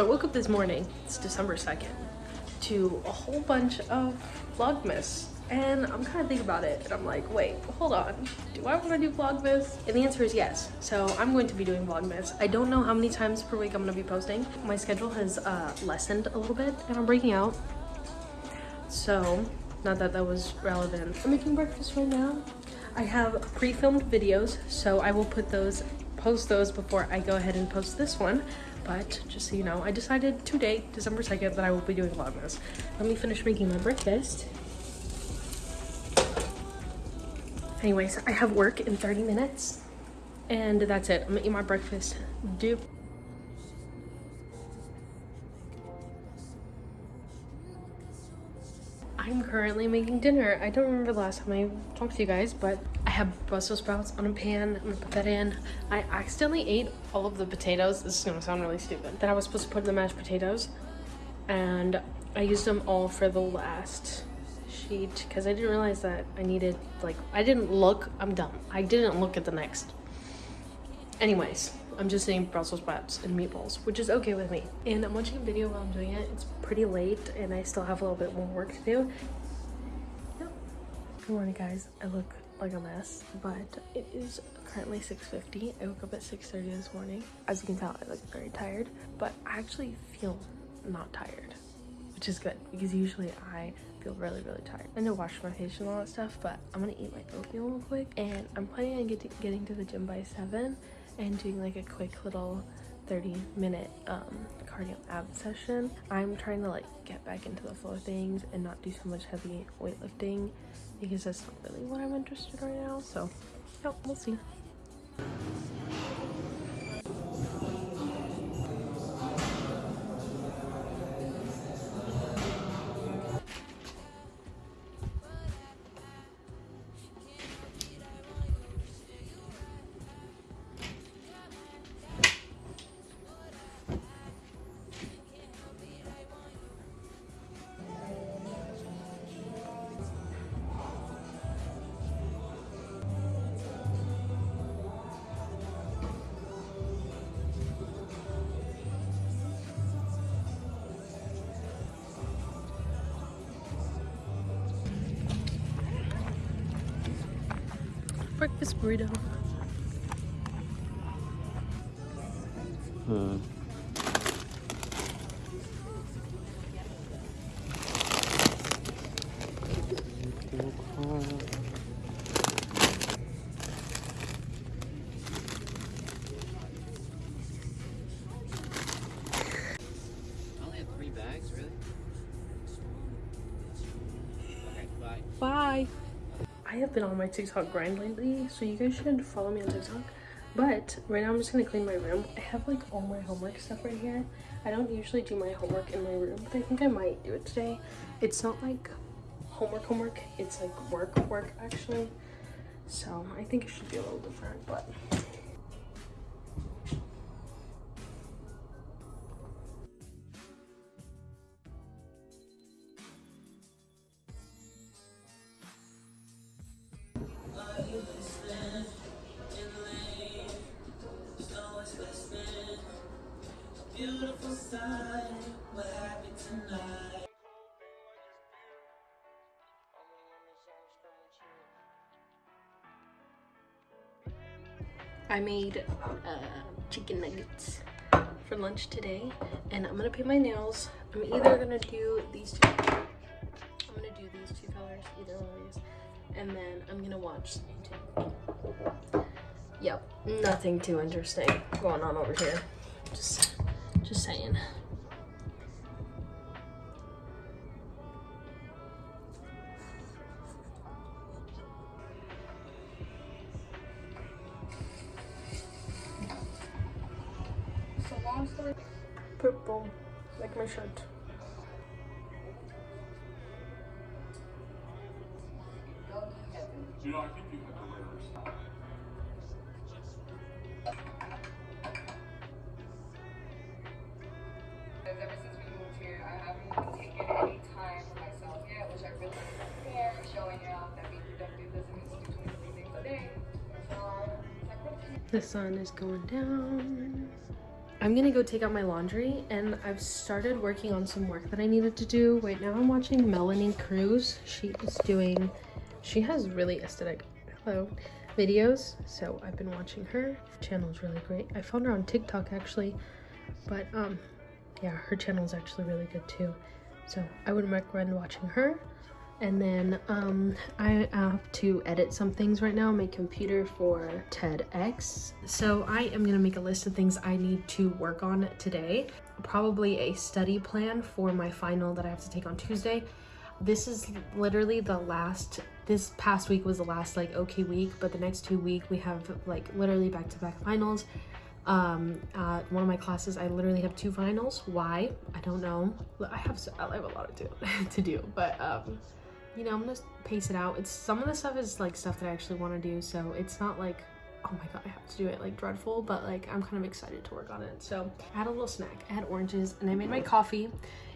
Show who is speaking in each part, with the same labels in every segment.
Speaker 1: So I woke up this morning, it's December 2nd, to a whole bunch of Vlogmas. And I'm kind of thinking about it, and I'm like, wait, hold on. Do I want to do Vlogmas? And the answer is yes. So I'm going to be doing Vlogmas. I don't know how many times per week I'm going to be posting. My schedule has uh, lessened a little bit, and I'm breaking out. So, not that that was relevant. I'm making breakfast right now. I have pre-filmed videos, so I will put those, post those before I go ahead and post this one. But just so you know, I decided today, December 2nd, that I will be doing Vlogmas. Let me finish making my breakfast. Anyways, I have work in 30 minutes and that's it. I'm gonna eat my breakfast. Dude. Currently making dinner. I don't remember the last time I talked to you guys, but I have Brussels sprouts on a pan. I'm gonna put that in. I accidentally ate all of the potatoes. This is gonna sound really stupid. That I was supposed to put in the mashed potatoes. And I used them all for the last sheet because I didn't realize that I needed, like, I didn't look. I'm dumb. I didn't look at the next. Anyways, I'm just saying Brussels sprouts and meatballs, which is okay with me. And I'm watching a video while I'm doing it. It's pretty late and I still have a little bit more work to do. Yep. Good morning, guys. I look like a mess, but it is currently 6.50. I woke up at 6.30 this morning. As you can tell, I look very tired, but I actually feel not tired, which is good because usually I feel really, really tired. I know wash my face and all that stuff, but I'm gonna eat my oatmeal real quick and I'm planning on get to, getting to the gym by 7 and doing like a quick little 30 minute um, cardio ab session. I'm trying to like get back into the flow of things and not do so much heavy weightlifting because that's not really what I'm interested right now. So, yeah, we'll see. Breakfast burrito.
Speaker 2: Hmm.
Speaker 1: I have been on my TikTok grind lately, so you guys should follow me on TikTok. But right now I'm just gonna clean my room. I have like all my homework stuff right here. I don't usually do my homework in my room, but I think I might do it today. It's not like homework homework, it's like work work actually. So I think it should be a little different, but I made uh, chicken nuggets for lunch today and I'm gonna paint my nails. I'm either gonna do these two. I'm gonna do these two colors, either one of these, and then I'm gonna watch YouTube. Yep, nothing too interesting going on over here. Just, just saying. Purple, like my shirt.
Speaker 3: You know, I think you had the reverse.
Speaker 4: Because ever since we moved here, I haven't taken any time for myself yet, which I really care. Showing out that being productive doesn't mean to do 23 things a day. So, uh, it's like,
Speaker 1: The sun is going down. I'm gonna go take out my laundry and I've started working on some work that I needed to do. Right now I'm watching Melanie Cruz. She is doing, she has really aesthetic, hello, videos. So I've been watching her. Channel is really great. I found her on TikTok actually, but um, yeah, her channel is actually really good too. So I would recommend watching her. And then um, I have to edit some things right now on my computer for TEDx. So I am gonna make a list of things I need to work on today. Probably a study plan for my final that I have to take on Tuesday. This is literally the last, this past week was the last like okay week, but the next two week we have like literally back-to-back -back finals um uh one of my classes i literally have two finals why i don't know i have so, i have a lot to do to do but um you know i'm gonna pace it out it's some of the stuff is like stuff that i actually want to do so it's not like oh my god i have to do it like dreadful but like i'm kind of excited to work on it so i had a little snack i had oranges and i made my coffee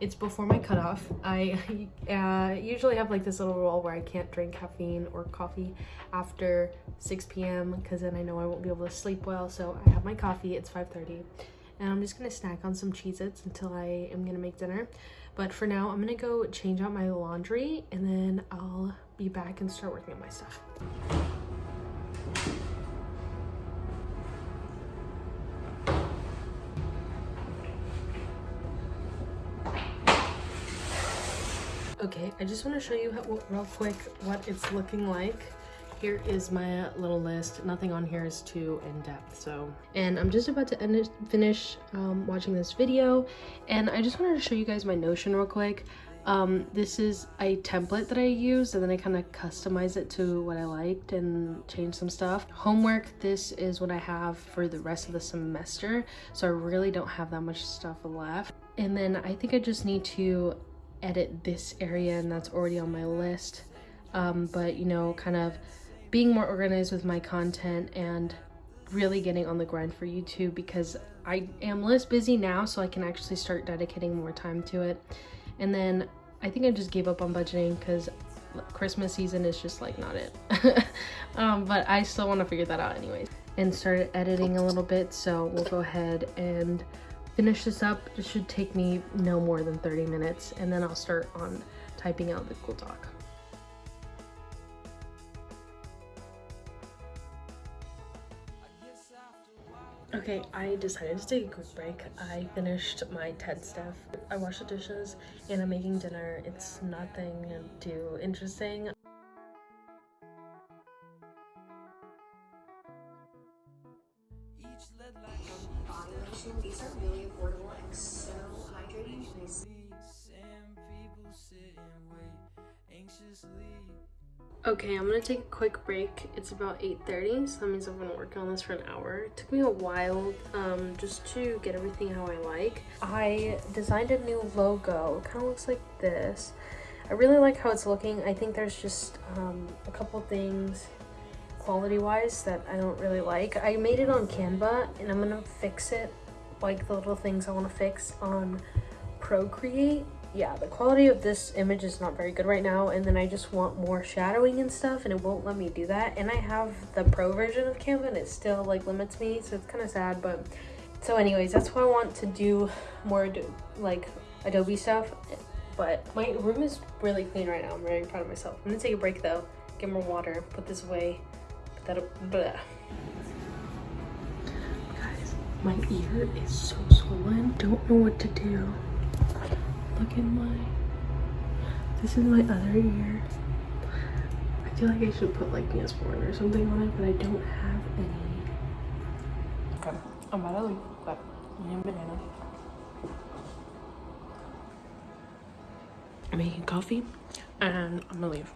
Speaker 1: it's before my cutoff. I uh, usually have like this little rule where I can't drink caffeine or coffee after 6 p.m. because then I know I won't be able to sleep well. So I have my coffee, it's 5.30 and I'm just gonna snack on some Cheez-Its until I am gonna make dinner. But for now, I'm gonna go change out my laundry and then I'll be back and start working on my stuff. Okay, I just want to show you how, real quick what it's looking like. Here is my little list. Nothing on here is too in-depth, so. And I'm just about to end finish um, watching this video, and I just wanted to show you guys my Notion real quick. Um, this is a template that I use, and then I kind of customize it to what I liked and change some stuff. Homework, this is what I have for the rest of the semester, so I really don't have that much stuff left. And then I think I just need to edit this area and that's already on my list um, but you know kind of being more organized with my content and really getting on the grind for YouTube because I am less busy now so I can actually start dedicating more time to it and then I think I just gave up on budgeting because Christmas season is just like not it um, but I still want to figure that out anyways and started editing a little bit so we'll go ahead and finish this up. It should take me no more than 30 minutes and then I'll start on typing out the Google Doc. Okay, I decided to take a quick break. I finished my TED stuff. I washed the dishes and I'm making dinner. It's nothing too interesting.
Speaker 2: These are really affordable and so hydrating.
Speaker 1: Okay, I'm gonna take a quick break. It's about 8.30, so that means I'm gonna work on this for an hour. It took me a while um, just to get everything how I like. I designed a new logo. It kind of looks like this. I really like how it's looking. I think there's just um, a couple things quality wise that I don't really like. I made it on Canva and I'm gonna fix it like the little things I want to fix on Procreate. Yeah, the quality of this image is not very good right now and then I just want more shadowing and stuff and it won't let me do that. And I have the pro version of Canva and it still like limits me so it's kind of sad but so anyways that's why I want to do more like Adobe stuff but my room is really clean right now. I'm very proud of myself. I'm gonna take a break though, get more water, put this away, put That'll, blah. Guys, my ear is so swollen. Don't know what to do. Look at my, this is my other ear. I feel like I should put like Neosporin or something on it, but I don't have any. Okay, I'm about to leave, but I am banana. I'm making coffee and I'm gonna leave.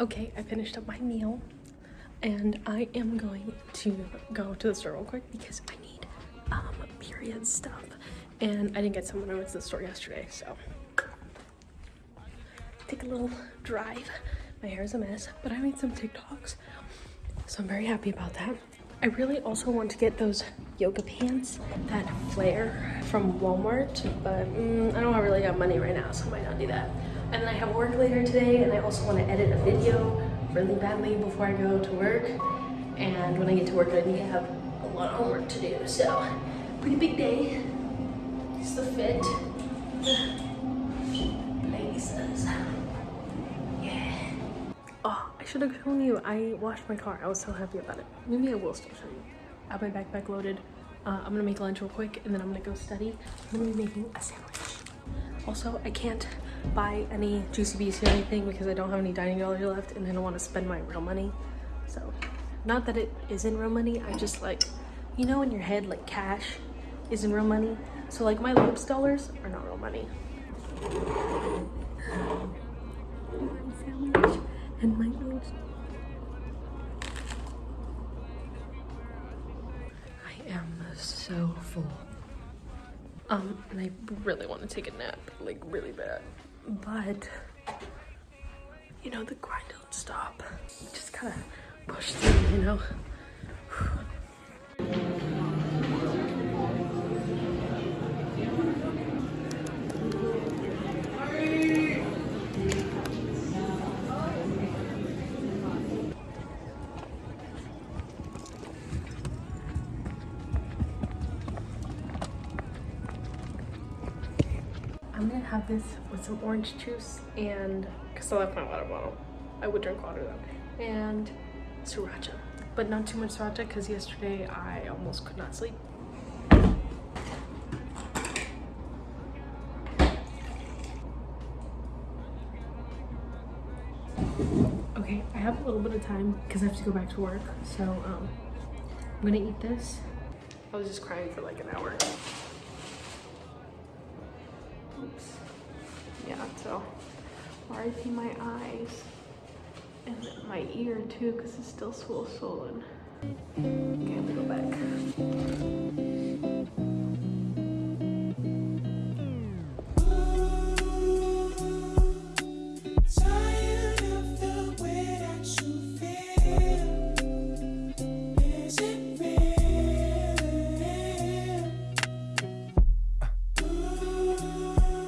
Speaker 1: Okay, I finished up my meal. and I am going to go to the store real quick because I need um, period stuff. And I didn't get some when I went to the store yesterday, so take a little drive. My hair is a mess, but I made some TikToks, so I'm very happy about that. I really also want to get those yoga pants that flare from Walmart, but mm, I don't really have money right now, so I might not do that. And then I have work later today, and I also want to edit a video really badly before I go to work. And when I get to work, I need to have a lot of homework to do, so pretty big day. It's the fit. Should have shown you. I washed my car. I was so happy about it. Maybe I will still show you. I have my backpack loaded. Uh, I'm gonna make lunch real quick and then I'm gonna go study. I'm gonna be making a sandwich. Also, I can't buy any Juicy Bees or anything because I don't have any dining dollars left and I don't want to spend my real money. So, not that it isn't real money, I just like, you know in your head like cash isn't real money? So like my lips dollars are not real money. My sandwich and my lunch. I am so full. Um, and I really want to take a nap, like really bad. But, you know, the grind don't stop. You just gotta push through, you know? Have this with some orange juice and because I left my water bottle. I would drink water though. And sriracha. But not too much sriracha because yesterday I almost could not sleep. Okay, I have a little bit of time because I have to go back to work. So um, I'm gonna eat this. I was just crying for like an hour. RIP my eyes and my ear too because it's still swollen. Okay, I'm gonna go back.